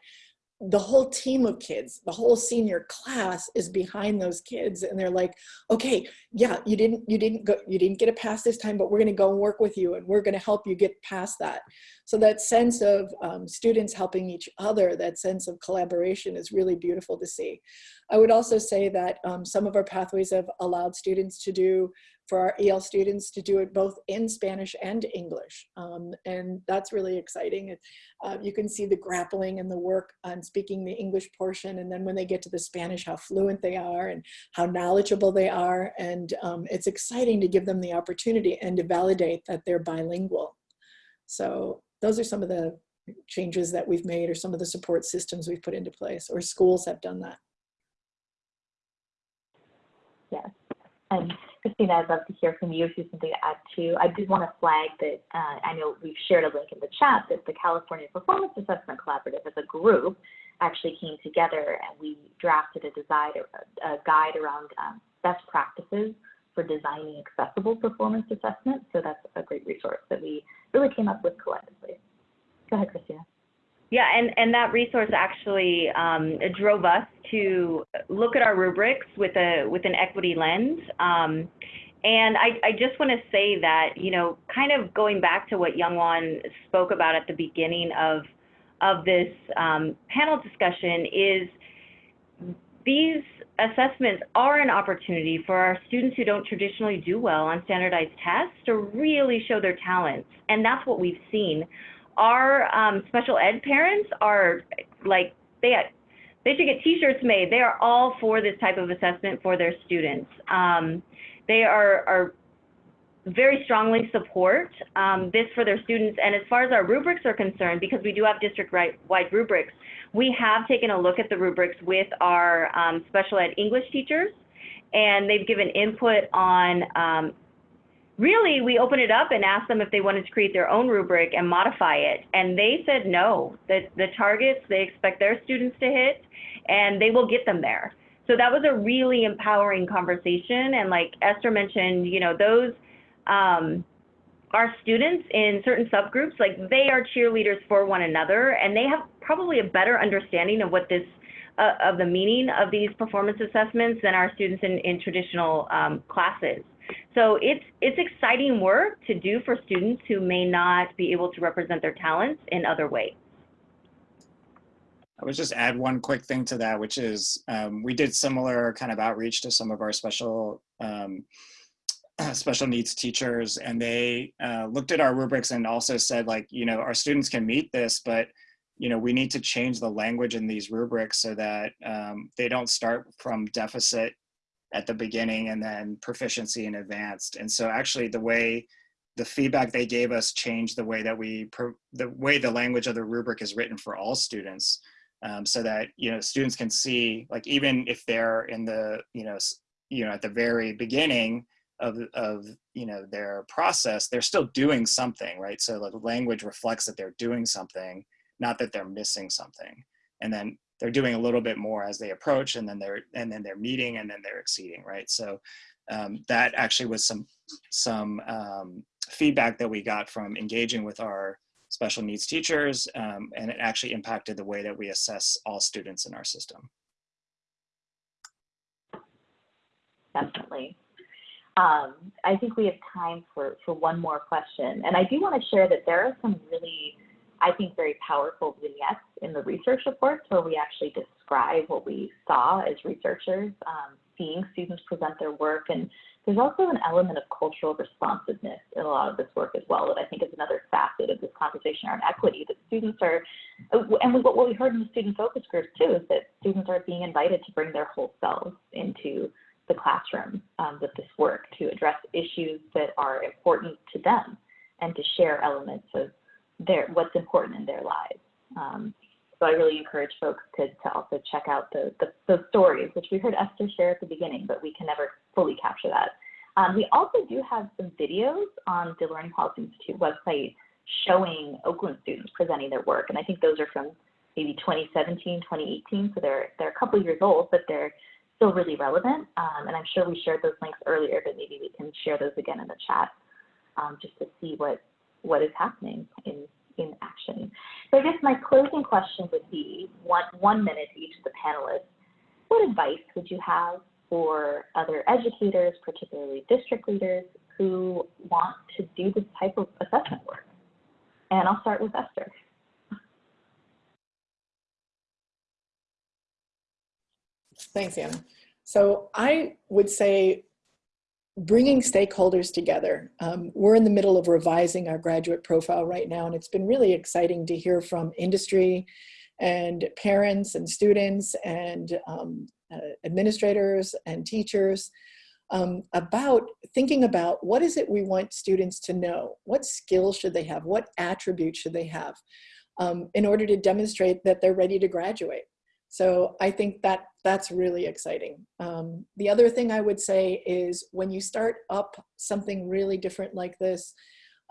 the whole team of kids, the whole senior class is behind those kids and they're like, okay, yeah, you didn't, you didn't go, you didn't get a pass this time, but we're gonna go and work with you and we're gonna help you get past that. So that sense of um, students helping each other, that sense of collaboration is really beautiful to see. I would also say that um, some of our pathways have allowed students to do for our EL students to do it both in Spanish and English. Um, and that's really exciting. It, uh, you can see the grappling and the work on speaking the English portion. And then when they get to the Spanish, how fluent they are and how knowledgeable they are. And um, it's exciting to give them the opportunity and to validate that they're bilingual. So those are some of the changes that we've made or some of the support systems we've put into place or schools have done that. Yes. And Christina, I'd love to hear from you if you have something to add too. I did want to flag that uh, I know we've shared a link in the chat that the California Performance Assessment Collaborative as a group actually came together and we drafted a, design, a guide around um, best practices for designing accessible performance assessment. So that's a great resource that we really came up with collectively. Go ahead, Christina. Yeah, and, and that resource actually um, drove us to look at our rubrics with a with an equity lens. Um, and I, I just want to say that, you know, kind of going back to what Youngwon spoke about at the beginning of of this um, panel discussion is these assessments are an opportunity for our students who don't traditionally do well on standardized tests to really show their talents. And that's what we've seen our um, special ed parents are like they they should get T-shirts made. They are all for this type of assessment for their students. Um, they are are very strongly support um, this for their students. And as far as our rubrics are concerned, because we do have district-wide rubrics, we have taken a look at the rubrics with our um, special ed English teachers, and they've given input on um, really, we opened it up and asked them if they wanted to create their own rubric and modify it. And they said no, that the targets they expect their students to hit, and they will get them there. So that was a really empowering conversation. And like Esther mentioned, you know, those um, our students in certain subgroups, like they are cheerleaders for one another, and they have probably a better understanding of what this uh, of the meaning of these performance assessments than our students in, in traditional um, classes. So it's, it's exciting work to do for students who may not be able to represent their talents in other ways. I would just add one quick thing to that, which is um, we did similar kind of outreach to some of our special um, special needs teachers, and they uh, looked at our rubrics and also said, like, you know, our students can meet this, but you know, we need to change the language in these rubrics so that um, they don't start from deficit at the beginning and then proficiency and advanced. And so actually the way the feedback they gave us changed the way that we, the way the language of the rubric is written for all students. Um, so that, you know, students can see, like, even if they're in the, you know, you know, at the very beginning of, of, you know, their process, they're still doing something, right? So the language reflects that they're doing something, not that they're missing something. And then they're doing a little bit more as they approach and then they're and then they're meeting and then they're exceeding right so um, that actually was some some um, feedback that we got from engaging with our special needs teachers um, and it actually impacted the way that we assess all students in our system definitely um, I think we have time for, for one more question. And I do want to share that there are some really I think, very powerful vignettes in the research reports where we actually describe what we saw as researchers, um, seeing students present their work. And there's also an element of cultural responsiveness in a lot of this work as well that I think is another facet of this conversation around equity, that students are, and what we heard in the student focus groups too, is that students are being invited to bring their whole selves into the classroom um, with this work to address issues that are important to them and to share elements of their what's important in their lives. Um, so I really encourage folks to, to also check out the, the, the, stories, which we heard Esther share at the beginning, but we can never fully capture that. Um, we also do have some videos on the Learning Policy Institute website showing Oakland students presenting their work. And I think those are from maybe 2017, 2018. So they're, they're a couple years old, but they're still really relevant. Um, and I'm sure we shared those links earlier, but maybe we can share those again in the chat um, just to see what what is happening in, in action. So I guess my closing question would be one, one minute each of the panelists. What advice would you have for other educators, particularly district leaders, who want to do this type of assessment work? And I'll start with Esther. Thanks, Anna. So I would say bringing stakeholders together. Um, we're in the middle of revising our graduate profile right now, and it's been really exciting to hear from industry and parents and students and um, uh, administrators and teachers um, about thinking about what is it we want students to know? What skills should they have? What attributes should they have um, in order to demonstrate that they're ready to graduate? So I think that that's really exciting. Um, the other thing I would say is when you start up something really different like this,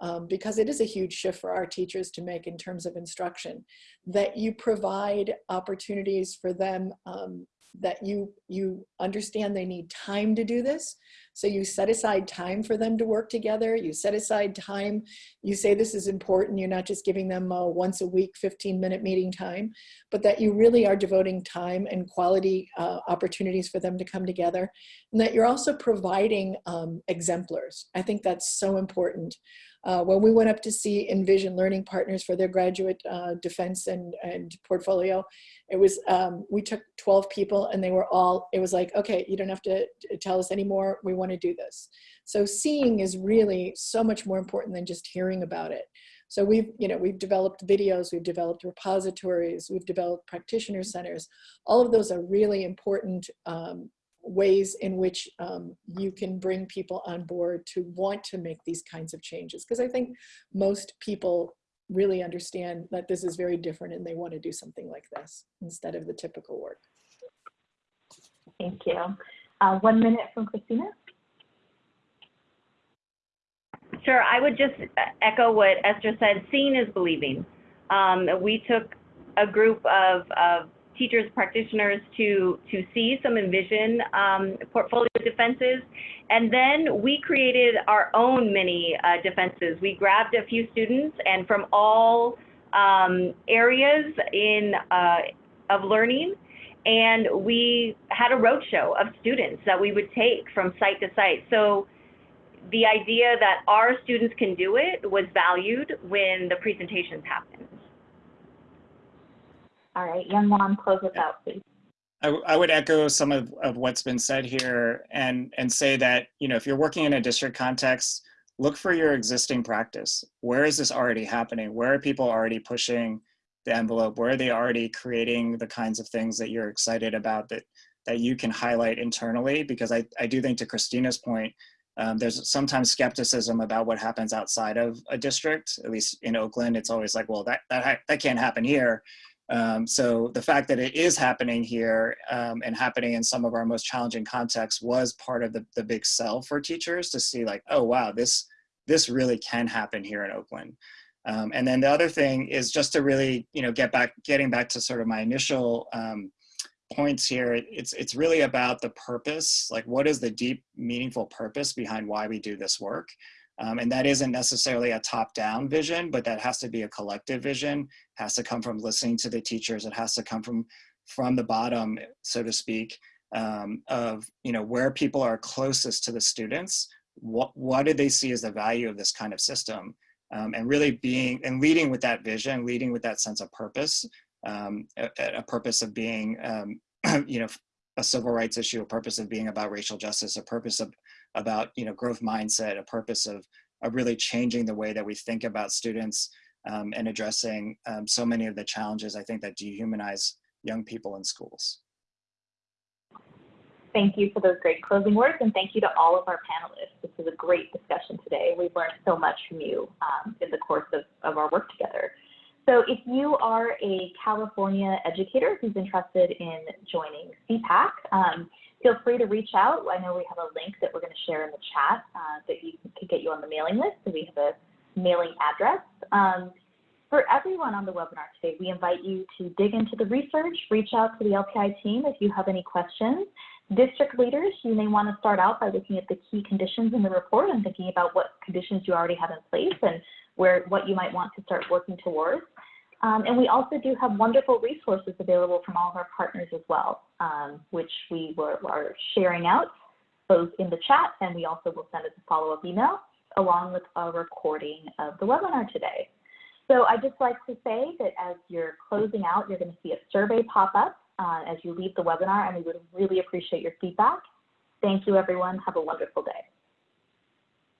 um, because it is a huge shift for our teachers to make in terms of instruction, that you provide opportunities for them um, that you you understand they need time to do this. So you set aside time for them to work together. You set aside time. You say this is important. You're not just giving them a once a week 15 minute meeting time but that you really are devoting time and quality uh, opportunities for them to come together. And that you're also providing um, exemplars. I think that's so important uh, when we went up to see Envision Learning Partners for their graduate uh, defense and, and portfolio, it was, um, we took 12 people and they were all, it was like, okay, you don't have to tell us anymore, we wanna do this. So seeing is really so much more important than just hearing about it. So we've, you know, we've developed videos, we've developed repositories, we've developed practitioner centers. All of those are really important um, ways in which um, you can bring people on board to want to make these kinds of changes. Because I think most people really understand that this is very different and they want to do something like this instead of the typical work. Thank you. Uh, one minute from Christina. Sure, I would just echo what Esther said. Seeing is believing. Um, we took a group of, of teachers, practitioners to, to see some Envision um, portfolio defenses. And then we created our own mini uh, defenses. We grabbed a few students and from all um, areas in, uh, of learning, and we had a roadshow of students that we would take from site to site. So the idea that our students can do it was valued when the presentations happened. All right, Youngwon, close us out, please. I, I would echo some of, of what's been said here and, and say that, you know, if you're working in a district context, look for your existing practice. Where is this already happening? Where are people already pushing the envelope? Where are they already creating the kinds of things that you're excited about that, that you can highlight internally? Because I, I do think to Christina's point, um, there's sometimes skepticism about what happens outside of a district, at least in Oakland, it's always like, well, that, that, that can't happen here. Um, so the fact that it is happening here um, and happening in some of our most challenging contexts was part of the, the big sell for teachers to see like, oh, wow, this, this really can happen here in Oakland. Um, and then the other thing is just to really, you know, get back, getting back to sort of my initial um, points here, it's, it's really about the purpose, like what is the deep, meaningful purpose behind why we do this work. Um, and that isn't necessarily a top-down vision, but that has to be a collective vision, has to come from listening to the teachers, it has to come from, from the bottom, so to speak, um, of you know where people are closest to the students, what, what do they see as the value of this kind of system? Um, and really being, and leading with that vision, leading with that sense of purpose, um, a, a, purpose of being, um, you know, a civil rights issue, a purpose of being about racial justice, a purpose of about you know growth mindset, a purpose of, of really changing the way that we think about students um, and addressing um, so many of the challenges I think that dehumanize young people in schools. Thank you for those great closing words and thank you to all of our panelists. This was a great discussion today. We've learned so much from you um, in the course of, of our work together. So if you are a California educator who's interested in joining CPAC, um, feel free to reach out. I know we have a link that we're going to share in the chat uh, that you can get you on the mailing list. So we have a mailing address. Um, for everyone on the webinar today, we invite you to dig into the research, reach out to the LPI team if you have any questions. District leaders, you may want to start out by looking at the key conditions in the report and thinking about what conditions you already have in place and where what you might want to start working towards. Um, and we also do have wonderful resources available from all of our partners as well, um, which we were, are sharing out both in the chat and we also will send as a follow-up email along with a recording of the webinar today. So I'd just like to say that as you're closing out, you're going to see a survey pop up uh, as you leave the webinar and we would really appreciate your feedback. Thank you everyone. Have a wonderful day.